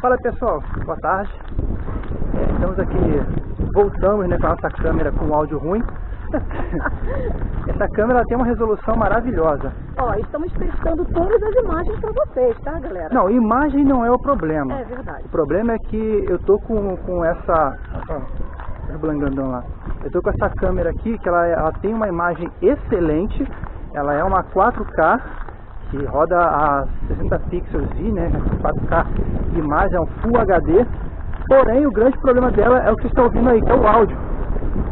Fala pessoal, boa tarde. É, estamos aqui, voltamos né, com a nossa câmera com áudio ruim. Essa câmera tem uma resolução maravilhosa. Ó, estamos testando todas as imagens para vocês, tá, galera? Não, imagem não é o problema. É verdade. O problema é que eu tô com, com essa. Ó, o blangandão lá. Eu tô com essa câmera aqui que ela, ela tem uma imagem excelente. Ela é uma 4K que roda a 60 pixels e, né, 4K imagem, é um Full HD. Porém, o grande problema dela é o que vocês estão ouvindo aí, que é o áudio.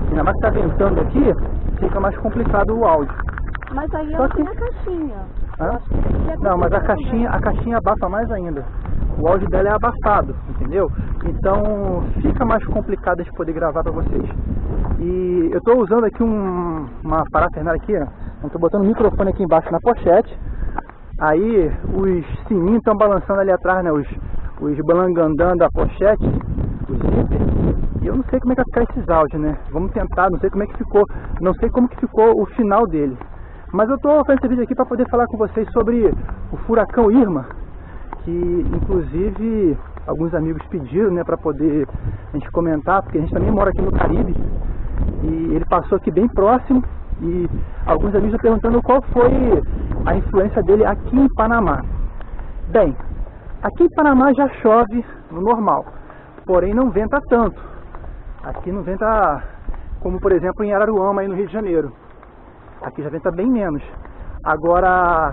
Ainda mais que está ventando aqui, fica mais complicado o áudio. Mas aí Só ela que- tem a caixinha. Hã? Eu devia Não, mas a ter caixinha, a caixinha abafa mais ainda. O áudio dela é abafado, entendeu? Então fica mais complicado de poder gravar para vocês. E eu estou usando aqui um, uma parafernália aqui, ó. Eu tô botando o microfone aqui embaixo na pochete. Aí os sininhos estão balançando ali atrás, né? Os, os balangandã da pochete, os zíper. E eu não sei como é que vai ficar esses áudios, né? Vamos tentar, não sei como é que ficou. Não sei como que ficou o final dele. Mas eu tô fazendo esse vídeo aqui para poder falar com vocês sobre o furacão Irma, que inclusive alguns amigos pediram, né, para poder a gente comentar, porque a gente também mora aqui no Caribe e ele passou aqui bem próximo e alguns amigos perguntando qual foi a influência dele aqui em Panamá. Bem, aqui em Panamá já chove no normal, porém não venta tanto. Aqui não venta como por exemplo em Araruama aí no Rio de Janeiro. Aqui já venta bem menos. Agora,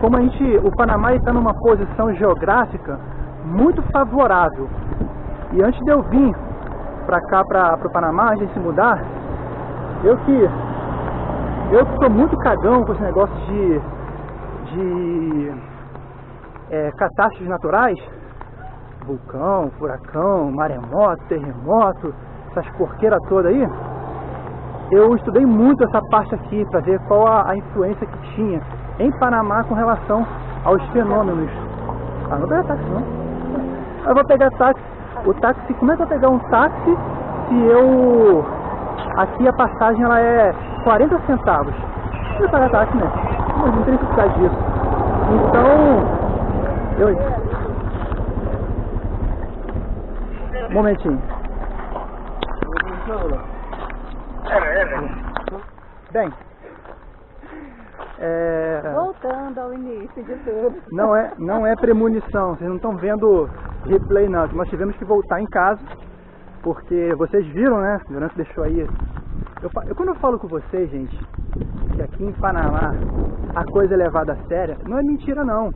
como a gente, o Panamá está numa posição geográfica muito favorável. E antes de eu vir para cá, para o Panamá, a gente se mudar, eu que eu sou muito cagão com esse negócio de, de é, catástrofes naturais, vulcão, furacão, maremoto, terremoto, essas porqueiras todas aí, eu estudei muito essa parte aqui para ver qual a, a influência que tinha em Panamá com relação aos fenômenos. Ah, não vou pegar táxi não. Eu vou pegar táxi. O táxi, como é que eu vou pegar um táxi se eu. Aqui a passagem ela é 40 centavos. Não pagar táxi, né? Mas não tem necessidade disso. Então. Eu. Um momentinho. Bem, é, Voltando ao início de tudo. não é, não é premonição, vocês não estão vendo replay não, nós tivemos que voltar em casa, porque vocês viram, né, o Durante deixou aí, eu, eu- quando eu falo com vocês, gente, que aqui em Panamá a coisa é levada a séria, não é mentira não,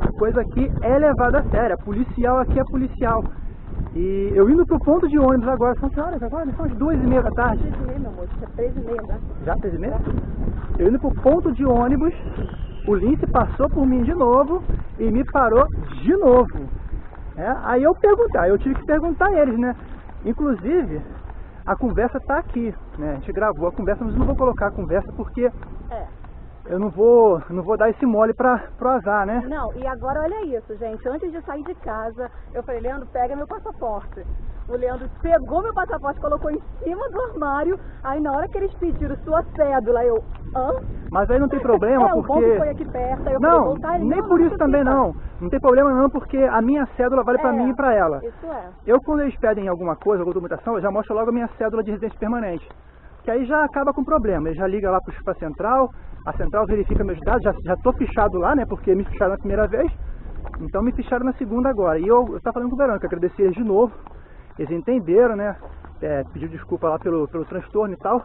a coisa aqui é levada a séria, policial aqui é policial, e eu indo pro ponto de ônibus agora, são que horas agora? São as duas e meia da tarde, 13 e meia, meu amor. Tinha 13 e meia, né? já três e meia? Eu indo pro ponto de ônibus, o Lince passou por mim de novo e me parou de novo. É, aí eu perguntei, aí eu tive que perguntar a eles, né? Inclusive, a conversa tá aqui, né? A gente gravou a conversa, mas não vou colocar a conversa porque É. eu não vou, não vou dar esse mole pra, pro azar, né? Não, e agora olha isso, gente. Antes de sair de casa, eu falei, Leandro, pega meu passaporte. O Leandro pegou meu passaporte, colocou em cima do armário. Aí na hora que eles pediram sua cédula, eu. Hã? Mas aí não tem problema é, o bom porque. que foi aqui perto. Eu Não, voltar, nem não, por isso também não. Não tem problema não, porque a minha cédula vale pra É, mim e pra ela. Isso é. Eu, quando eles pedem alguma coisa, alguma documentação, eu já mostro logo a minha cédula de residência permanente. Que aí já acaba com o problema. Ele já liga lá para a central, a central verifica meus dados, já, já tô fichado lá, né? Porque me ficharam na primeira vez, então me ficharam na segunda agora. E eu, eu tava falando com o Verônica, agradeci eles de novo. Eles entenderam, né? É, pediu desculpa lá pelo, pelo transtorno e tal.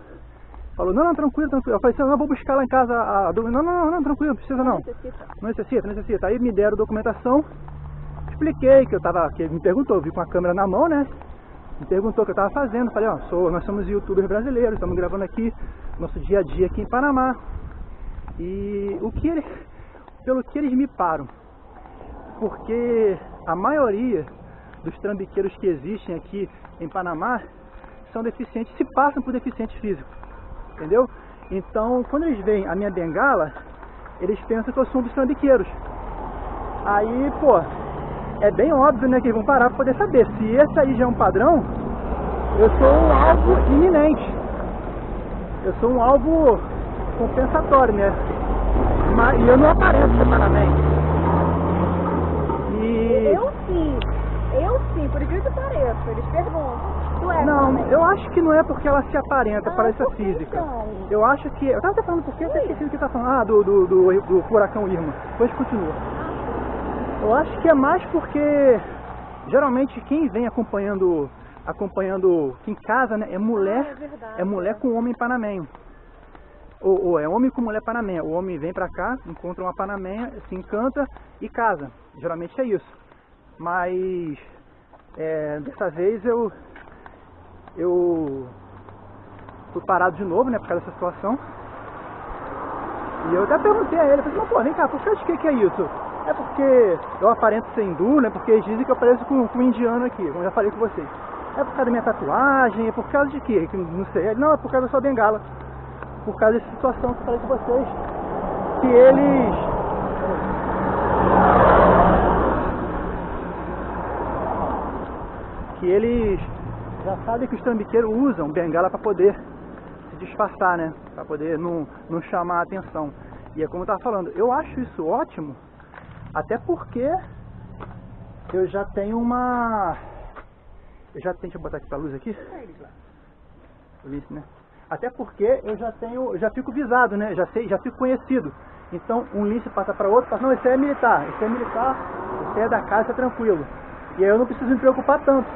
Falou, não, não, tranquilo, tranquilo. Eu falei, assim, não, vou buscar lá em casa a, a docu- Não, não, não, não, tranquilo, não precisa não. necessita. Não necessita, não necessita. Aí me deram documentação, expliquei que eu tava, que ele me perguntou, eu vi com a câmera na mão, né? Me perguntou o que eu tava fazendo, falei, ó, sou, nós somos youtubers brasileiros, estamos gravando aqui nosso dia a dia aqui em Panamá. E o que eles, pelo que eles me param, porque a maioria dos trambiqueiros que existem aqui em Panamá são deficientes, se passam por deficientes físicos, entendeu? Então, quando eles veem a minha bengala, eles pensam que eu sou um dos trambiqueiros. Aí, pô, é bem óbvio, né, que eles vão parar para poder saber. Se esse aí já é um padrão, eu sou um alvo iminente. Eu sou um alvo compensatório, né? Mas, e eu não apareço separadamente. Eles perguntam. Tu é Não, também? eu acho que não é porque ela se aparenta, Ah, parece a por que física. então? Eu acho que. Eu tava até falando porque eu até esqueci do que tá falando. Ah, do, do, do, do furacão Irma. Depois continua. Eu acho que é mais porque geralmente quem vem acompanhando acompanhando aqui em casa, né, é mulher, Ah, é verdade. é mulher com homem panamenho. Ou, ou é homem com mulher panameia. O homem vem pra cá, encontra uma panameia, se encanta e casa. Geralmente é isso. Mas é, dessa vez eu eu fui parado de novo, né, por causa dessa situação. E eu até perguntei a ele, falei, mas pô, vem cá, por causa de que que é isso? É porque eu aparento ser hindu, né, porque eles dizem que eu pareço com, com um indiano aqui, como eu já falei com vocês. É por causa da minha tatuagem, é por causa de quê? Que Não sei. Não, é por causa da sua bengala. Por causa dessa situação que eu falei com vocês. Que eles... Que eles já sabem que os trambiqueiros usam bengala para poder se disfarçar, né? Para poder não, não chamar a atenção. E é como eu tava falando, eu acho isso ótimo, até porque eu já tenho uma. Eu já tenho. Deixa eu botar aqui pra luz aqui. Né? Até porque eu já tenho. Já fico visado, né? Já sei, já fico conhecido. Então um lince passa para outro, fala, não, esse é militar, esse é militar, esse é da casa, é tranquilo. E aí eu não preciso me preocupar tanto.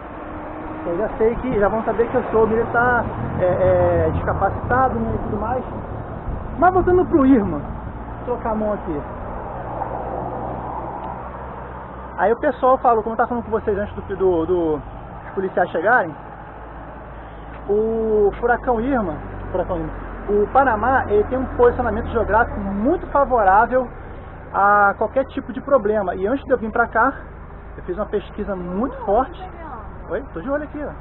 Eu já sei que, já vão saber que eu sou militar, é, é, discapacitado né, e tudo mais. Mas voltando pro Irma, vou trocar a mão aqui. Aí o pessoal falou, como eu estava falando com vocês antes do, do, do- dos policiais chegarem, o furacão Irma, furacão Irma, o Panamá ele tem um posicionamento geográfico muito favorável a qualquer tipo de problema. E antes de eu vir para cá, eu fiz uma pesquisa muito forte. Oi, tô de olho aqui, ó.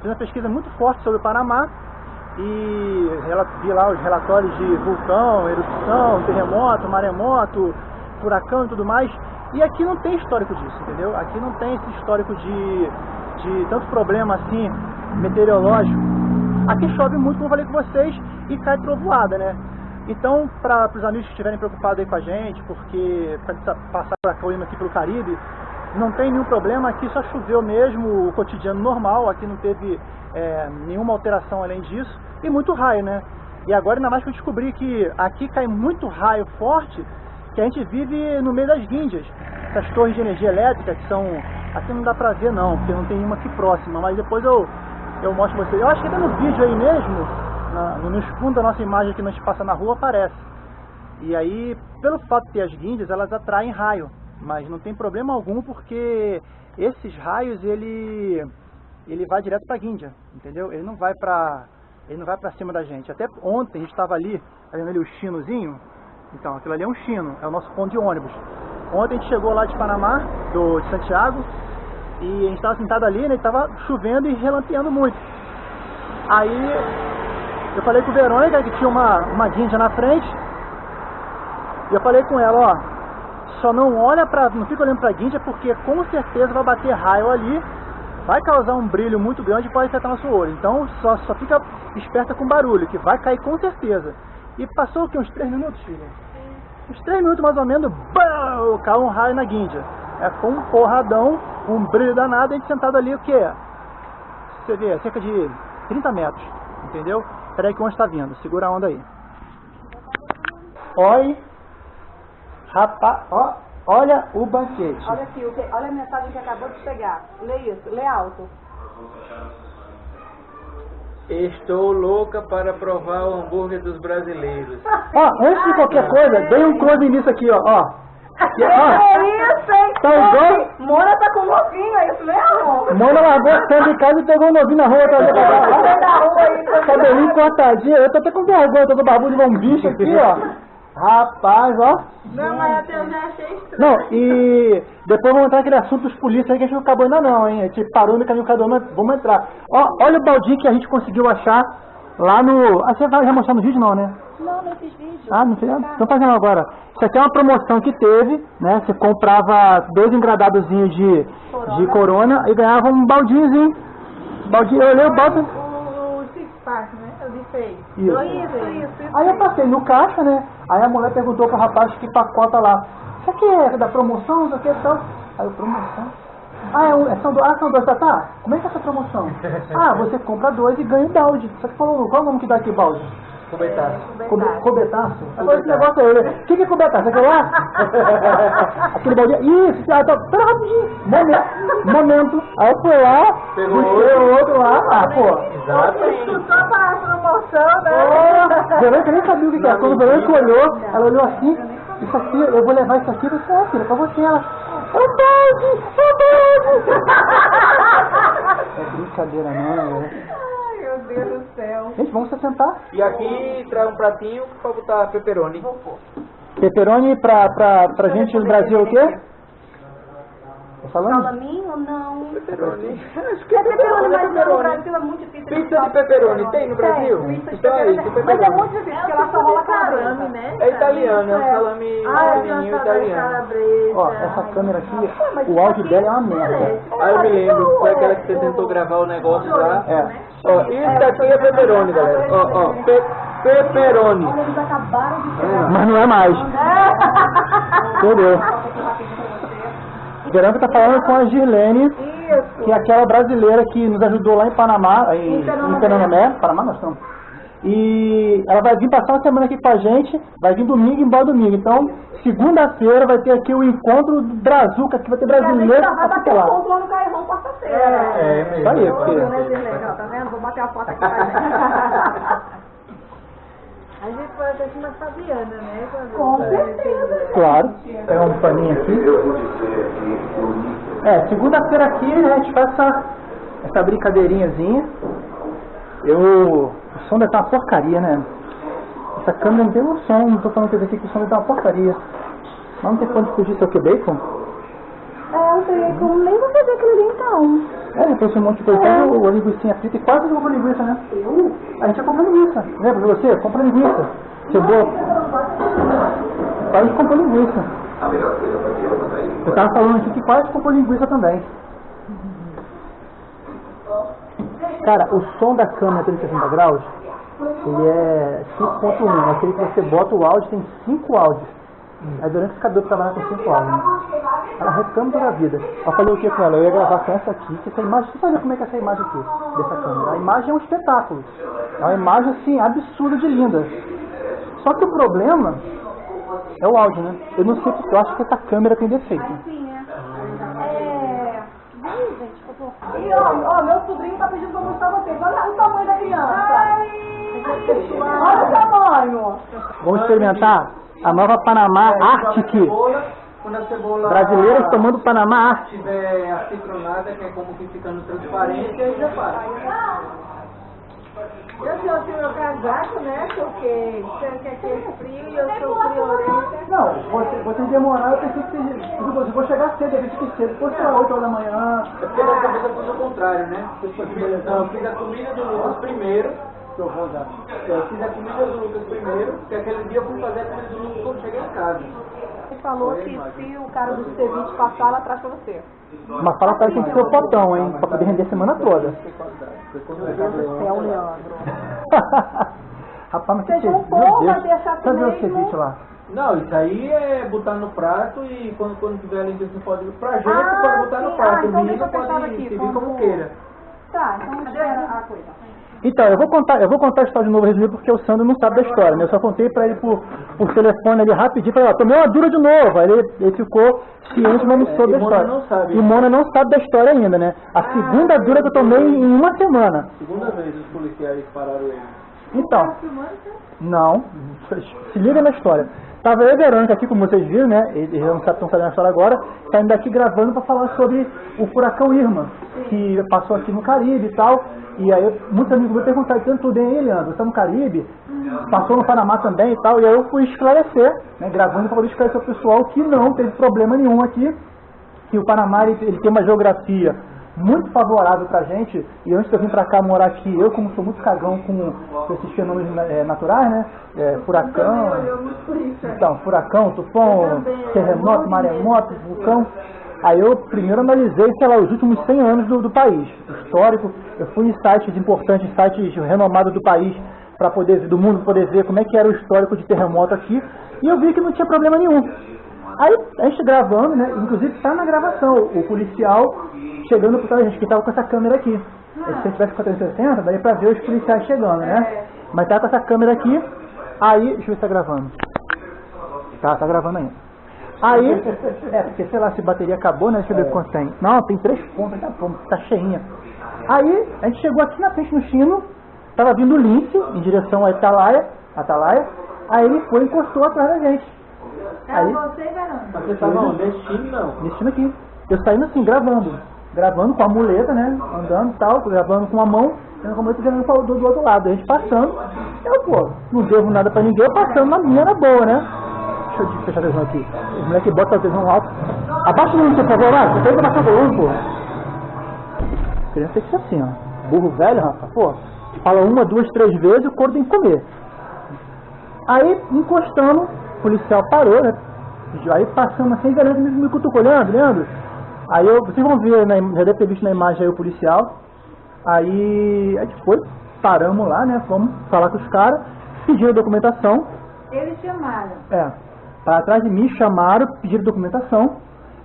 Fiz uma pesquisa muito forte sobre o Panamá e vi lá os relatórios de vulcão, erupção, terremoto, maremoto, furacão e tudo mais. E aqui não tem histórico disso, entendeu? Aqui não tem esse histórico de, de tanto problema assim meteorológico. Aqui chove muito, como eu falei com vocês, e cai trovoada, né? Então, para os amigos que estiverem preocupados aí com a gente, porque para passar furacão indo aqui pelo Caribe, não tem nenhum problema, aqui só choveu mesmo, o cotidiano normal, aqui não teve é, nenhuma alteração além disso, e muito raio, né? E agora ainda mais que eu descobri que aqui cai muito raio forte, que a gente vive no meio das guindas. Essas torres de energia elétrica que são. Aqui não dá pra ver não, porque não tem uma aqui próxima, mas depois eu, eu mostro pra vocês. Eu acho que até no vídeo aí mesmo, na, no nos fundos da nossa imagem que a gente passa na rua, aparece. E aí, pelo fato de ter as guindas, elas atraem raio. Mas não tem problema algum porque esses raios, ele, ele vai direto pra guinda, entendeu? Ele não vai pra, ele não vai pra cima da gente. Até ontem a gente estava ali, tá vendo ali o chinozinho? Então, aquilo ali é um chino, é o nosso ponto de ônibus. Ontem a gente chegou lá de Panamá, do, de Santiago, e a gente estava sentado ali, né, estava chovendo e relampeando muito. Aí eu falei com o Verônica que tinha uma, uma guinda na frente, e eu falei com ela, ó, só não olha pra, não fica olhando pra guinda porque com certeza vai bater raio ali, vai causar um brilho muito grande e pode afetar nosso olho. Então só, só fica esperta com barulho, que vai cair com certeza. E passou o que? Uns 3 minutos, filha? Uns 3 minutos mais ou menos, BAM! caiu um raio na guinda. É com um porradão, um brilho danado, a gente sentado ali o quê? Você vê, cerca de 30 metros, entendeu? Peraí que o ônibus está vindo, segura a onda aí. Oi, rapaz, ó, olha o banquete. Olha aqui, o que- olha a mensagem que acabou de chegar. Lê isso, lê alto. Estou louca para provar o hambúrguer dos brasileiros. Ó, antes de qualquer coisa, dei um close nisso aqui, ó, ó. E, ó, É isso, hein? Tá igual- Mona tá com novinho, é isso mesmo? Mona largou a câmera em casa e pegou um novinho na rua pra Tá na rua aí, tá Cabelinho cortadinho, eu tô até com vergonha, tô com barbudo de um bicho aqui, ó. Rapaz, ó. Não, mas até eu já achei estranho. Não, e depois vamos entrar naquele assunto dos polícias aí que a gente não acabou ainda não, hein? A gente parou no caminho cada um, mas vamos entrar. Ó, olha o baldinho que a gente conseguiu achar lá no... Ah, você vai já mostrar no vídeo não, né? Não, nesses vídeos. Ah, não sei. Estão fazendo agora. Isso aqui é uma promoção que teve, né? Você comprava dois engradadozinhos de, de corona e ganhava um baldinhozinho. Baldinho, eu olhei o balde. O, o Six Pack, né? Eu vi feio. Isso. Isso, isso, isso. Aí eu passei no caixa, né? Aí a mulher perguntou pro rapaz que pacota lá. Isso aqui é da promoção, isso aqui é tal. Aí eu, promoção? Ah, é, um, é são, do, ah, são dois, tá, tá. Como é que é essa promoção? Ah, você compra dois e ganha um balde. Só que falou, qual é o nome que dá aqui balde? Cubetaço. Cobetaço? Agora esse negócio aí, né? O que, que é cobetaço? Aquele lá? Aquele balde. Isso, ah, tá, pera rapidinho. Momento. Momento. Aí eu fui lá, Pegou o outro lá. Ah, pô. Exatamente. Só para a promoção, né? Oh, Verônica nem sabia o que que era. Quando a Verônica olhou, ela olhou assim, isso aqui, eu vou levar isso aqui, disse, ó, filha, pra você. Ela, é balde, é balde. É brincadeira não, né? Ai, meu Deus do céu. Gente, vamos se sentar. E aqui traz um pratinho pra botar pepperoni. Pepperoni pra, pra, pra gente no Brasil o quê? Tá falando? Salaminho ou não? Pepperoni. Acho É pepperoni, mas no pepperoni. Brasil é muito difícil. Pizza de pepperoni tem no Brasil? pizza de Então é isso, pepperoni. Mas é muito difícil, porque lá só rola calabresa. né? É italiano, é um É. salame Ah, pequenininho italiano. Ó, essa câmera aqui, o áudio dela é uma merda. Aí eu me lembro, foi aquela que você tentou gravar o negócio lá. É. Ó, isso daqui é pepperoni, galera. Ó, ó, pe pepperoni. Eles acabaram de chegar. Mas não é mais. Entendeu? Verônica tá falando com a Girlene, Isso. que é aquela brasileira que nos ajudou lá em Panamá, em, Em Pernambuco. Panamá nós estamos. E ela vai vir passar uma semana aqui com a gente, vai vir domingo e embora domingo. Então, segunda-feira vai ter aqui o encontro do Brazuca, que vai ter a gente brasileiro vai bater o lá. ponto lá no Cairão quarta-feira. É, mesmo. Isso aí, porque... Olha, Zirlene? Ó, Tá vendo? Vou bater a foto aqui pra gente. A gente pode até chamar Fabiana, né? Quando- Com certeza. Claro, pegar um paninho aqui. É, segunda-feira aqui né, a gente faz essa, essa brincadeirinhazinha. Eu. O som deve estar uma porcaria, né? Essa câmera não tem um som, não tô falando aqui que o som deve estar uma porcaria. Mas não tem quanto fugir seu que bacon? É, não sei como nem vou fazer aquilo ali então. É, depois um monte de coisa. Pega o, a linguiça frita e quase comprou linguiça, né? A gente já comprou linguiça. Lembra de você? Compra linguiça. Chegou. Quase comprou linguiça. Eu tava falando aqui que quase comprou linguiça também. Cara, o som da câmera 360 graus, ele é 5.1. Aquele que você bota o áudio tem 5 áudios. Aí durante esse cabelo trabalhar com 5 áudios. Ela reclama toda a vida. Eu falei o que com ela? Eu ia gravar com essa aqui, que essa imagem, você sabe como é que é essa imagem aqui, dessa câmera. A imagem é um espetáculo. É uma imagem assim, absurda de linda. Só que o problema é o áudio, né? Eu não sei porque eu acho que essa câmera tem defeito. Sim, né? É. Ih, gente, ó, ó, meu sobrinho tá pedindo pra mostrar vocês. Olha o tamanho da criança. Olha o tamanho. Vamos experimentar a nova Panamá Arctic. Quando a cebola Brasileiros tomando Panamá Arctic. estiver acitronada, que é como que ficando transparente, aí já para. Eu trouxe meu casaco, né? Porque você quer que é frio e eu sou friorenta. Não, você, você demorar, eu pensei que você. Eu vou chegar cedo, eu que cedo. Depois será 8 horas da manhã. É porque dessa vez eu fiz o contrário, né? Eu fiz, não, eu fiz a comida do Lucas primeiro. Que eu vou dar. Eu fiz a comida do Lucas primeiro, porque aquele dia eu fui fazer a comida do Lucas quando cheguei em casa. Falou que se o cara do ceviche passar, ela traz pra você. Mas fala pra ele que tem que ser o potão, hein? Pra poder render a semana toda. Meu Deus do céu, Leandro. Rapaz, mas que Seja um ceviche, pouco, vai deixar assim Cadê o lá? Não, isso aí é botar no prato e quando, quando tiver ali você pode. Pra gente Ah, pode botar sim. no prato, Ah, o então menino deixa eu pode servir como queira. Tá, então espera a coisa. Então, eu vou contar, eu vou contar a história de novo resumido porque o Sandro não sabe da história, né? Eu só contei pra ele por, por telefone ali rapidinho, falei, ó, tomei uma dura de novo. Aí ele, ele ficou ciente, mas não É, soube da Mona história. não sabe. E Mona não sabe da história ainda, né? A segunda dura que eu tomei em uma semana. Segunda vez os policiais pararam ele. Então, não, se liga na história. Tava eu e Verônica aqui, como vocês viram, né? Eles não estão sabendo a história agora. Saindo daqui gravando para falar sobre o furacão Irma, que passou aqui no Caribe e tal. E aí, muitos amigos me perguntaram, tanto tudo bem aí, Leandro? Está no Caribe? Passou no Panamá também e tal. E aí eu fui esclarecer, né? Gravando para poder esclarecer o pessoal que não teve problema nenhum aqui que o Panamá ele, ele tem uma geografia muito favorável pra gente, e antes de eu vir pra cá morar aqui, eu como sou muito cagão com, com esses fenômenos eh, naturais, né? Eh, furacão, então, furacão, tufão, terremoto, maremoto, vulcão. Aí eu primeiro analisei, sei lá, os últimos 100 anos do, do país, histórico. Eu fui em sites importantes, sites renomados do país, para poder do mundo poder ver como é que era o histórico de terremoto aqui, e eu vi que não tinha problema nenhum. Aí a gente gravando, né? Inclusive tá na gravação, o policial chegando por trás da gente, que tava com essa câmera aqui. Se você tivesse com a 360, daria pra ver os policiais chegando, né? Mas tá com essa câmera aqui, aí, deixa eu ver se tá gravando. Tá, tá gravando ainda. Aí, é, porque sei lá, se a bateria acabou, né? Deixa eu ver quanto tem. Não, tem três pontos, tá, bom, tá cheinha. Aí, a gente chegou aqui na frente no chino, tava vindo o lince em direção à Atalaia, Atalaia, aí ele foi e encostou atrás da gente. Era Aí, você, Verônica? Mas você tava onde? Time não. time aqui. Eu saindo assim, gravando. Gravando com a muleta, né? Andando e tal, gravando com a mão, tendo com a muleta jogando pra- do, do outro lado. A gente passando. Eu, pô, não devo nada pra ninguém, eu passando na minha na boa, né? Deixa eu fechar a televisão aqui. Os moleques botam a televisão alto. Abaixa o volume, por favor, vai. Você tem que abaixar o volume, pô. Criança tem que ser assim, ó. Burro velho, rapaz, pô. Fala uma, duas, três vezes, o couro tem que comer. Aí, encostando, o policial parou, né? Aí passamos assim, galera me, me cutucou, Leandro, Leandro. Aí eu, vocês vão ver, na, im- já deve ter visto na imagem aí o policial. Aí a gente foi, paramos lá, né? Fomos falar com os caras, pediram documentação. Eles chamaram. É, para atrás de mim chamaram, pediram documentação.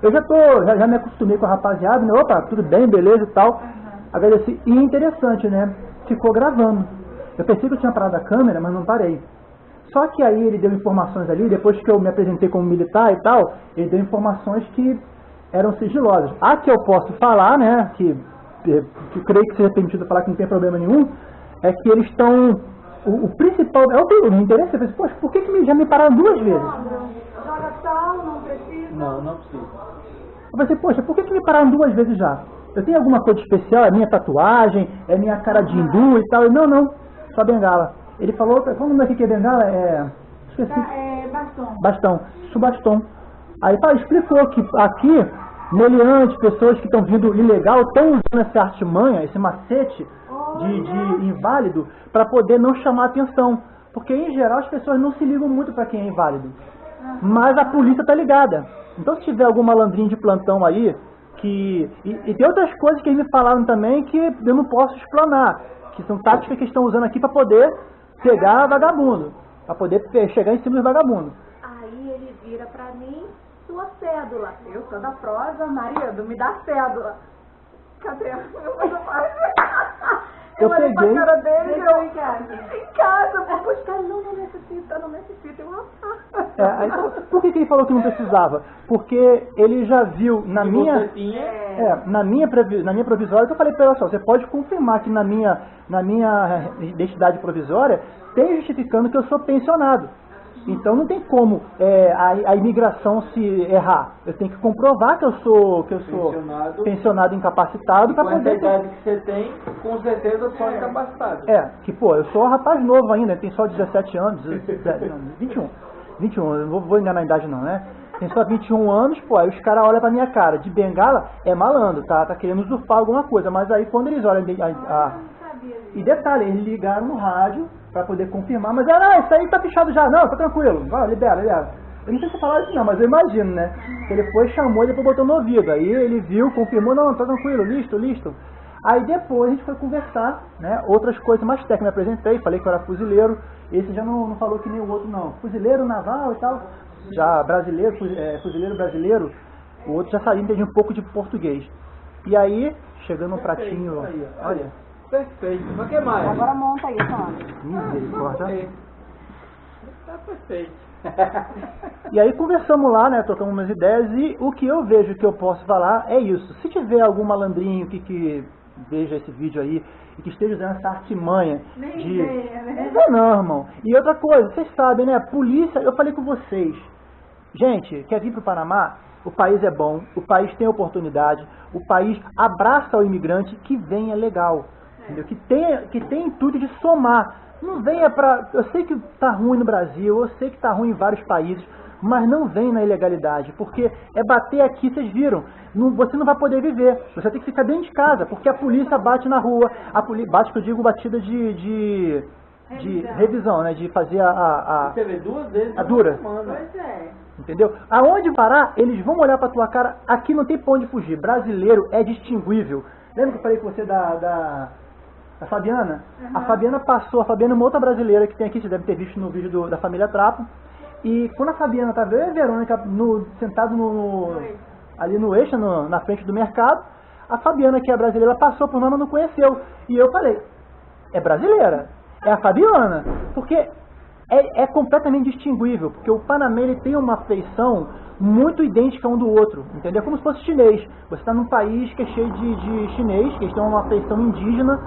Eu já tô, já, já me acostumei com a rapaziada, né? Opa, tudo bem, beleza e tal. Agradeci. E interessante, né? Ficou gravando. Eu pensei que eu tinha parado a câmera, mas não parei. Só que aí ele deu informações ali, depois que eu me apresentei como militar e tal, ele deu informações que eram sigilosas. A que eu posso falar, né, que, que eu creio que seja permitido falar que não tem problema nenhum, é que eles estão. O, o principal. É o que me interessa. Eu falei, Poxa, por que, que me- já me pararam duas vezes? Joga sal, não precisa. Não, não precisa. Eu falei, poxa, por que, que me pararam duas vezes já? Eu tenho alguma coisa especial? É minha tatuagem? É minha cara de hindu e tal? Eu, não, não, só bengala. Ele falou, qual o nome que é bengala? É. Esqueci. É, bastão. Bastão, isso bastão. Aí tá, explicou que aqui, meliantes, pessoas que estão vindo ilegal, estão usando essa artimanha, esse macete de, de inválido, para poder não chamar atenção. Porque em geral as pessoas não se ligam muito para quem é inválido. Mas a polícia tá ligada. Então se tiver algum malandrinho de plantão aí, que. E, e tem outras coisas que eles me falaram também que eu não posso explanar. Que são táticas que eles estão usando aqui para poder pegar vagabundo. Para poder chegar em cima dos vagabundos. Aí ele vira pra mim, sua cédula. Eu sou da prosa, marido, me dá cédula. Cadê? Eu olhei peguei- pra cara dele e eu... em casa. Em casa, vou buscar. Não, não necessita, não necessita. Eu, rapaz. É, aí, por que, que ele falou que não precisava? Porque ele já viu na minha. É, na minha, na minha provisória, eu falei para ela só, você pode confirmar que na minha, na minha identidade provisória tem justificando que eu sou pensionado. Então não tem como é, a, a imigração se errar. Eu tenho que comprovar que eu sou, que eu sou Pensionado. pensionado incapacitado para poder. idade que você tem, com certeza só incapacitado. É, que pô, eu sou um rapaz novo ainda, tem só 17 anos, 17, não, 21. 21, eu não vou, vou enganar a idade não, né? Tem só 21 anos, pô, aí os caras olham pra minha cara, de bengala é malandro, tá, tá querendo usurpar alguma coisa, mas aí quando eles olham a, a-. e detalhe, eles ligaram no rádio pra poder confirmar, mas ah, não, isso aí tá fechado já, não, tá tranquilo, vai, libera, libera. Eu não sei se falaram isso não, mas eu imagino, né? Ele foi, chamou e depois botou no ouvido. Aí ele viu, confirmou, não, tá tranquilo, listo, listo. Aí depois a gente foi conversar, né? Outras coisas mais técnicas. Me apresentei, falei que eu era fuzileiro. Esse já não, não falou que nem o outro, não. Fuzileiro naval e tal. Já brasileiro, é, fuzileiro brasileiro. O outro já sabia entender um pouco de português. E aí, chegando um pratinho, olha, Perfeito. Mas o que mais? Agora monta aí, Sandra. misericórdia. Ok. Tá perfeito. E aí conversamos lá, né? Trocamos umas ideias e o que eu vejo que eu posso falar é isso. Se tiver algum malandrinho que, que veja esse vídeo aí e que esteja usando essa artimanha Nem de. ideia, né? Não, não, irmão. E outra coisa, vocês sabem, né? Polícia, eu falei com vocês. Gente, quer vir para o Panamá? O país é bom, o país tem oportunidade, o país abraça o imigrante que venha legal, entendeu? Que tenha, que tem intuito de somar. Não venha para. Eu sei que tá ruim no Brasil, eu sei que tá ruim em vários países, mas não vem na ilegalidade, porque é bater aqui, vocês viram. Não- você não vai poder viver. Você tem que ficar dentro de casa, porque a polícia bate na rua. A polícia bate, que eu digo, batida de, de, de Revisão. revisão, né? De fazer a- a, a Você vê duas vezes A dura. Pois é. Entendeu? Aonde parar, eles vão olhar pra tua cara. Aqui não tem pra onde fugir. Brasileiro é distinguível. Lembra que eu falei com você da, da, da Fabiana? A Fabiana passou, a Fabiana é uma outra brasileira que tem aqui, você deve ter visto no vídeo do- da família Trapo. E quando a Fabiana tava eu e a Verônica no, sentado no, no- ali no eixo, no- na frente do mercado, a Fabiana, que é brasileira, passou por nós, mas não conheceu. E eu falei, é brasileira, é a Fabiana, porque é, é completamente distinguível, porque o Panamá ele tem uma feição muito idêntica um do outro, entendeu? É como se fosse chinês. Você está num país que é cheio de, de chinês, que eles têm uma feição indígena,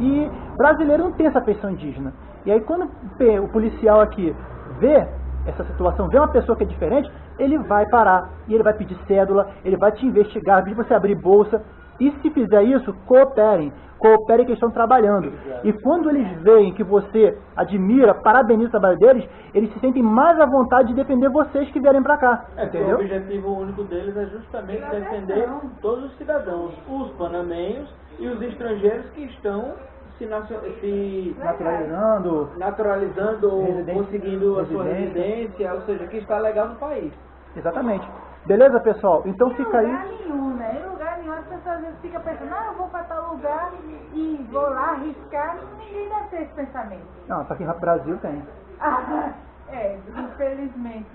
e brasileiro não tem essa feição indígena. E aí quando o policial aqui vê essa situação, vê uma pessoa que é diferente, ele vai parar, e ele vai pedir cédula, ele vai te investigar, pedir você abrir bolsa, e se fizer isso, cooperem. Cooperem que estão trabalhando. E quando eles veem que você admira, parabeniza o trabalho deles, eles se sentem mais à vontade de defender vocês que vierem pra cá. É que o entendeu? objetivo único deles é justamente defender todos os cidadãos, os panamenhos e os estrangeiros que estão se, se Naturalizando. naturalizando conseguindo a sua residência. ou seja, que está legal no país. Exatamente. Beleza, pessoal? Então fica aí. nenhum, né? Em lugar nenhum as pessoas às vezes ficam pensando, ah, eu vou para tal lugar e vou lá arriscar. Ninguém deve ter esse pensamento. Não, só que no Brasil tem. Ah, é, infelizmente.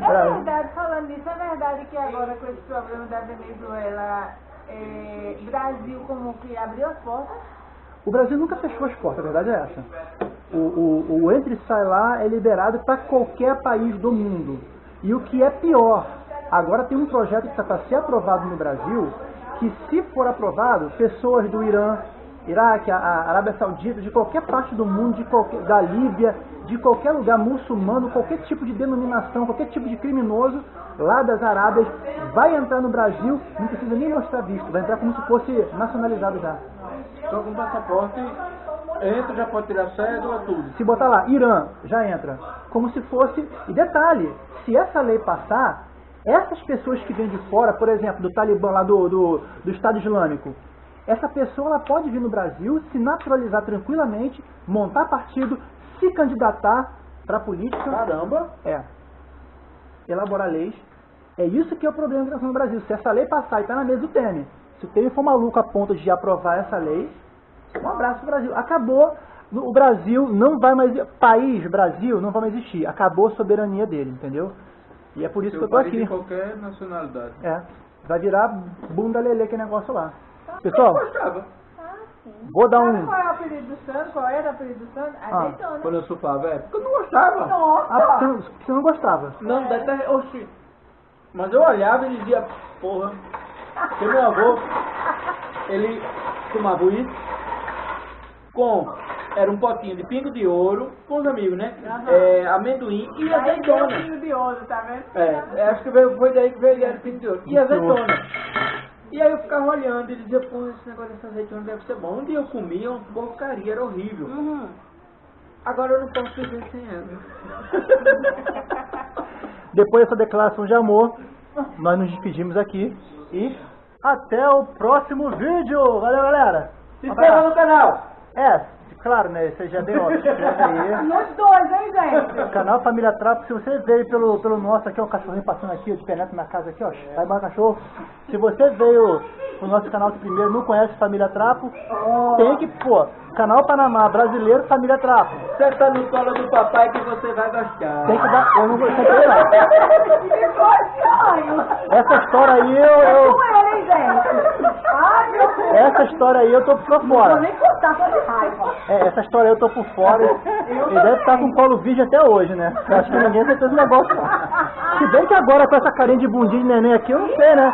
É verdade, falando nisso, é verdade que agora com esse problema da Venezuela, é, Brasil como que abriu as portas. O Brasil nunca fechou as portas, a verdade é essa. O, o, o entre e sai lá é liberado para qualquer país do mundo. E o que é pior, agora tem um projeto que está para ser aprovado no Brasil, que se for aprovado, pessoas do Irã, Iraque, a, a Arábia Saudita, de qualquer parte do mundo, de qualquer, da Líbia, de qualquer lugar muçulmano, qualquer tipo de denominação, qualquer tipo de criminoso, lá das Arábias, vai entrar no Brasil, não precisa nem mostrar visto, vai entrar como se fosse nacionalizado já. Então com passaporte, entra, já pode tirar cédula, tudo. Se botar lá, Irã, já entra. Como se fosse. E detalhe, se essa lei passar, essas pessoas que vêm de fora, por exemplo, do Talibã lá do, do, do Estado Islâmico, essa pessoa ela pode vir no Brasil, se naturalizar tranquilamente, montar partido, se candidatar para a política. Caramba! É. Elaborar leis. É isso que é o problema da imigração no Brasil. Se essa lei passar e está na mesa do Temer, se o Temer for maluco a ponto de aprovar essa lei, um abraço pro Brasil. Acabou. O Brasil não vai mais. País, Brasil, não vai mais existir. Acabou a soberania dele, entendeu? E é por isso que eu tô aqui. de qualquer nacionalidade. É. Vai virar bunda lelê aquele negócio lá. Pessoal, Gostava. vou dar Sabe um. qual é o apelido do Sandro? Qual era o apelido do Sandro? Ah, Azeitona. Quando eu surfava, é porque eu não gostava. Nossa! Ah, você não, você não gostava. Não, até, oxi. Mas eu olhava e dizia, porra, porque meu avô, ele tomava isso com, era um potinho de pingo de ouro, com os amigos, né? É, amendoim e Aí azeitona. pingo de ouro, tá vendo? É, acho que veio, foi daí que veio era pingo de ouro. E azeitona. E aí eu ficava olhando e dizia, pô, esse negócio dessa azeitona deve ser bom. Um dia eu comia uma porcaria, era horrível. Uhum. Agora eu não posso viver sem ela. Depois dessa declaração de amor, nós nos despedimos aqui. E até o próximo vídeo. Valeu, galera. Se inscreva no canal! É, claro, né? Você já deu, ó, se inscreve aí. Nos dois, hein, gente? Canal Família Trapo, se você veio pelo, pelo nosso aqui, ó, o cachorrinho passando aqui, ó, de penetra na casa aqui, ó, vai embora cachorro. Se você veio pro nosso canal de primeiro, não conhece Família Trapo, tem que, pô, canal Panamá brasileiro, Família Trapo. Senta no colo do papai que você vai gostar. Tem que dar, eu não vou. Ficou estranho. Essa história aí, eu, eu- Com ele, hein, gente? Ai, meu Deus. essa história aí eu tô por Não vou fora. nem contar, tô de raiva. É, essa história eu tô por fora. Ele deve estar com colo virgem até hoje, né? Eu acho que ninguém ter esse negócio. Se bem que agora com essa carinha de bundinha de neném aqui, eu não sei, né?